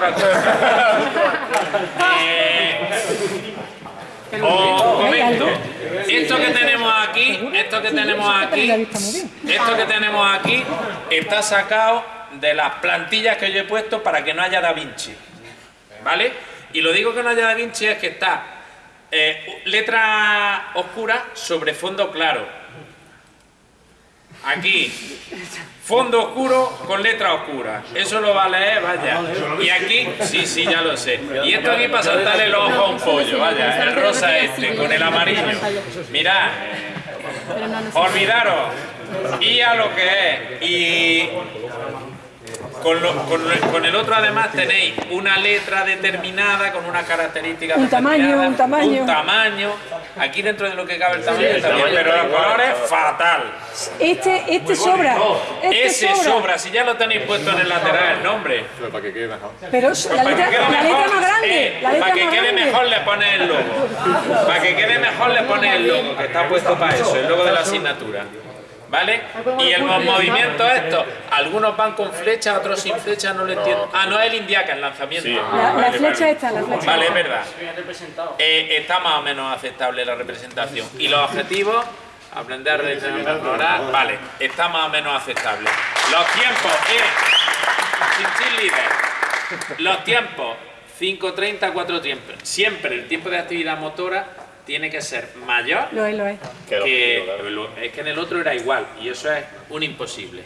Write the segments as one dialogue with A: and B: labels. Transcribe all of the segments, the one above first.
A: otra cosa. Eh, os comento. Esto que tenemos aquí, esto que tenemos aquí, esto que tenemos aquí está sacado de las plantillas que yo he puesto para que no haya Da Vinci. ¿Vale? Y lo digo que no haya Da Vinci es que está eh, letra oscura sobre fondo claro. Aquí, fondo oscuro con letra oscura. Eso lo va a leer, vaya. Y aquí, sí, sí, ya lo sé. Y esto aquí para saltarle el ojo a un pollo, vaya. El rosa este, con el amarillo. Mirad, olvidaros. Y a lo que es. Y con, lo- con lo- con el otro además tenéis una letra determinada con una característica
B: Un tamaño,
A: determinada,
B: un tamaño.
A: un tamaño. Aquí dentro de lo que cabe el tamaño está bien, pero los colores fatal.
B: Este, este sobra. Este
A: Ese sobra, si ya lo tenéis puesto en el lateral el nombre.
C: Pero para que quede mejor.
B: Pero la
A: que
B: letra,
A: quede
B: la letra más grande.
A: eh,
B: La letra
A: para que
B: más
A: quede
B: grande.
A: mejor le pones el logo. Para que quede mejor le pones el logo, que está puesto para eso, el logo de la asignatura. ¿Vale? Y el movimiento estos, algunos van con flecha, otros sin flecha, no lo entiendo. Ah, no es el indiaca, el lanzamiento.
B: La, la
A: Vale,
B: flecha esta, la flecha.
A: Vale, es verdad. Eh, está más o menos aceptable la representación. Y los objetivos, aprender a mejorar, vale, está más o menos aceptable. Los tiempos, eh, sin. Los tiempos, 5.30, 4 tiempos. Siempre el tiempo de actividad motora tiene que ser mayor
B: Lo es, lo es.
A: que lo- es que en el otro era igual y eso es un imposible.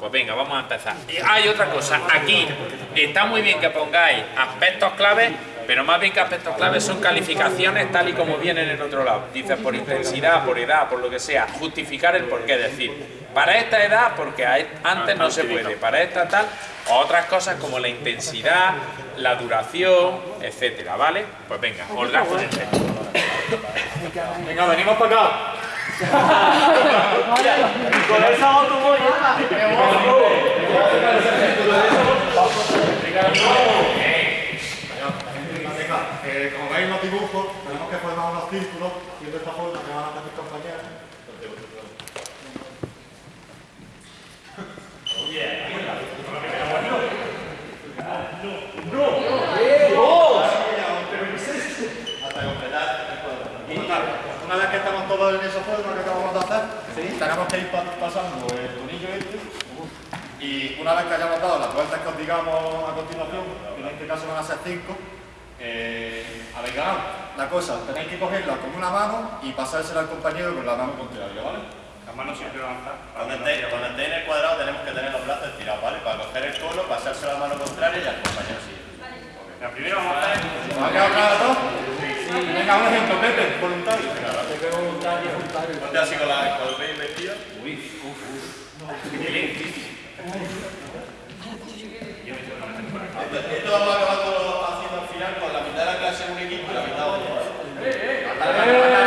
A: Pues venga, vamos a empezar. Hay otra cosa, aquí está muy bien que pongáis aspectos claves, pero más bien que aspectos claves son calificaciones tal y como vienen en otro lado. Dices por intensidad, por edad, por lo que sea, justificar el por qué decir. Para esta edad, porque antes no se puede, para esta tal, o otras cosas como la intensidad, la duración, etcétera, ¿vale? Pues venga, os
C: Venga, venimos para acá. Con esa automoya.
D: Eh, como veis los dibujos, tenemos que formar unos círculos y de esta forma que van a hacer mis compañeros completar el cuadro. Y una vez que estamos todos en esa forma que acabamos de hacer, tenemos que ir pa- pasando el tornillo este y una vez que hayamos dado las vueltas que os digamos a continuación, que en este caso van a ser cinco, eh, habéis ganado. La cosa, tenéis que cogerla con una mano y pasársela al compañero con la mano contraria, ¿vale?
E: Las manos siempre van a estar.
F: Cuando esté, cuando esté en el cuadrado tenemos que tener los brazos estirados, ¿vale? Para coger el cono, pasarse la mano contraria y al compañero siguiente.
E: La primera vamos a hacer.
D: ¿Os ha quedado claro todo? Sí. Venga, un ejemplo, Pepe, voluntario.
F: Ponte así con, la, con el vestido. Esto, esto vamos a acabar haciendo al final con la mitad de la clase en un equipo y la mitad otro. Cuatro,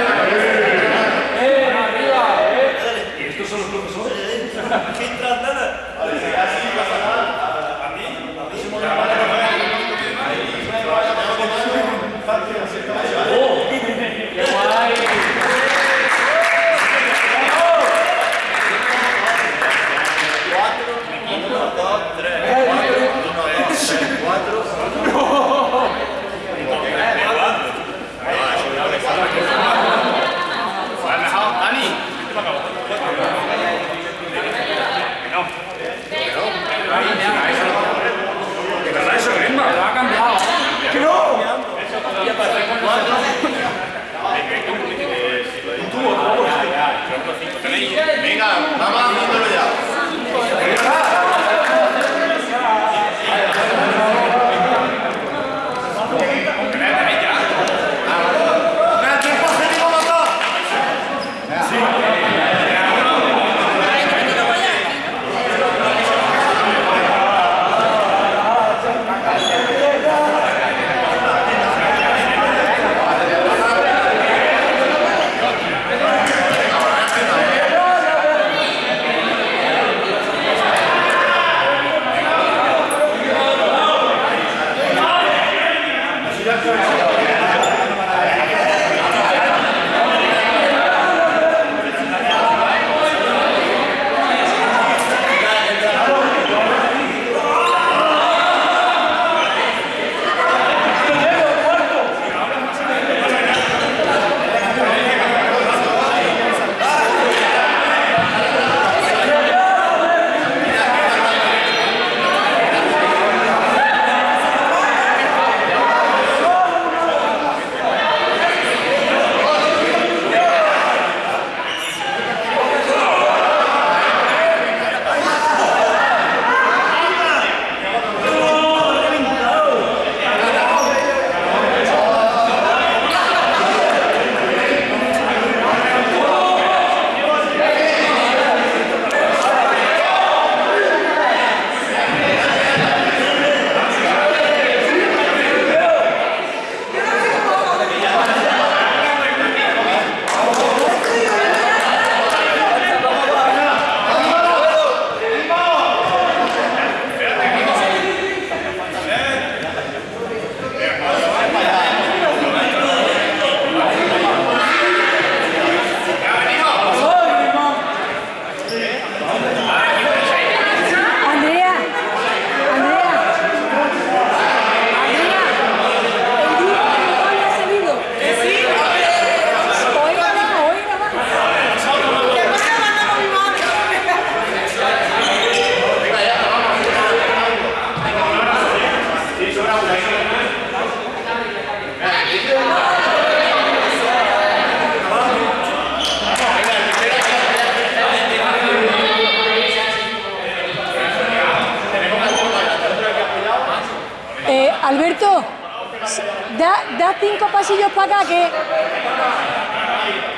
B: pasillos para acá que...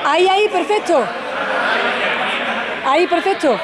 B: Ahí, ahí, perfecto. Ahí, perfecto.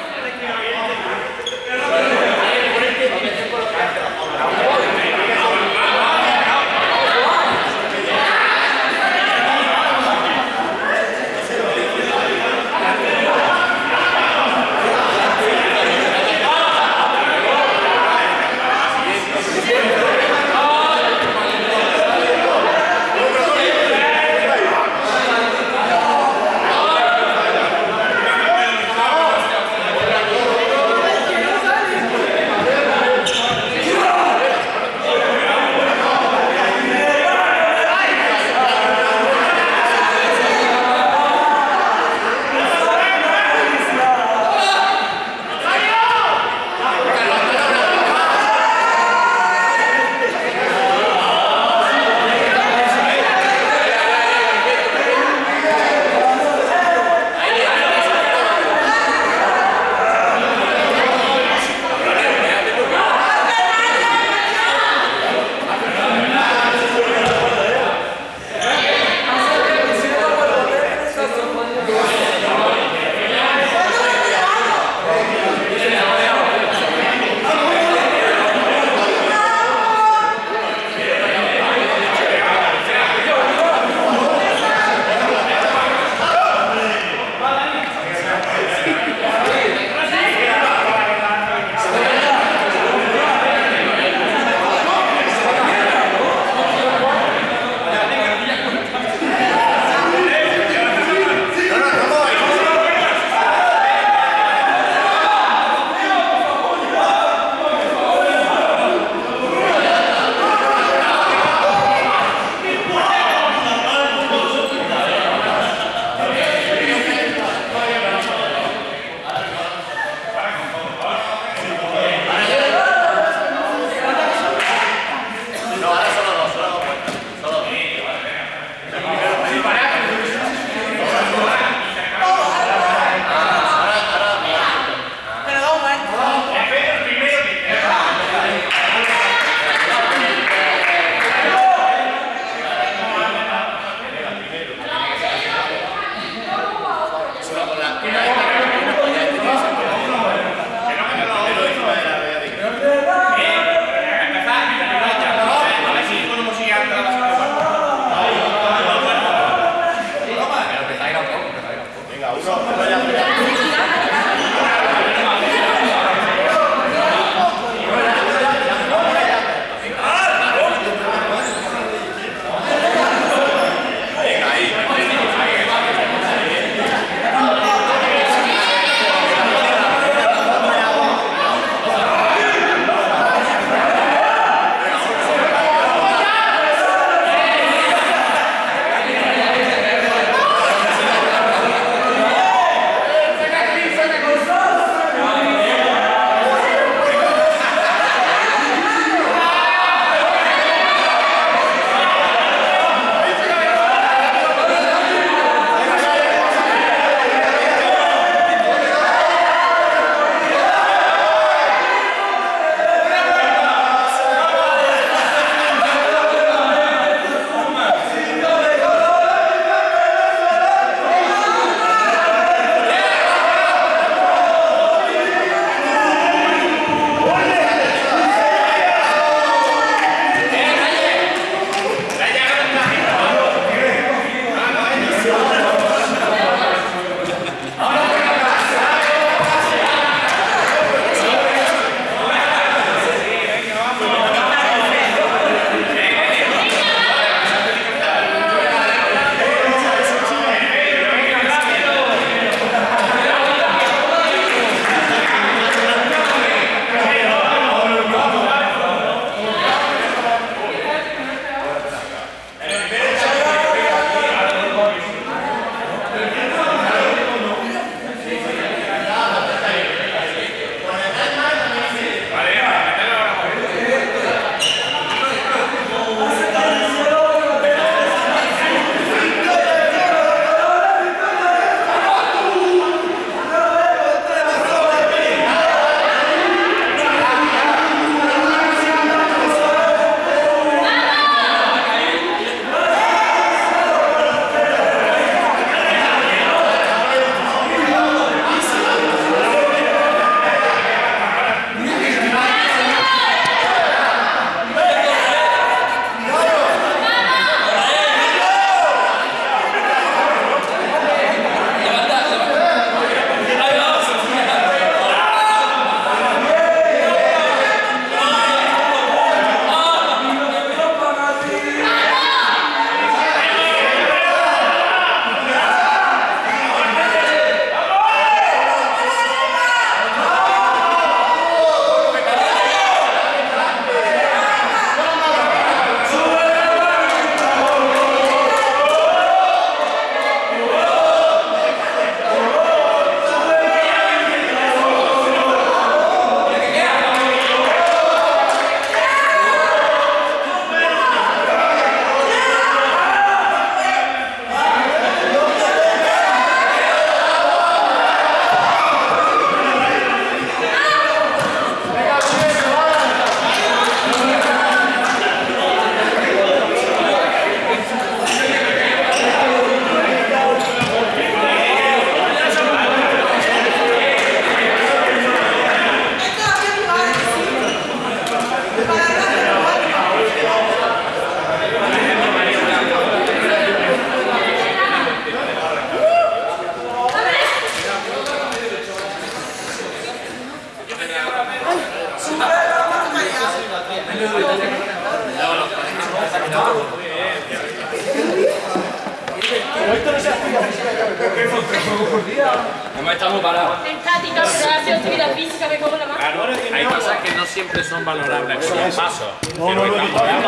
G: Estática, porque ha sido actividad física, me como la mano.
A: Claro, hay cosas que no siempre son valorables, como el paso.
C: No, no, no, no, no, ¿eh?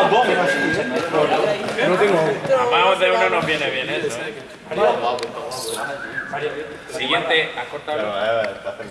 C: No tengo.
A: A más de uno nos viene bien eso, ¿eh? Siguiente, has cortado.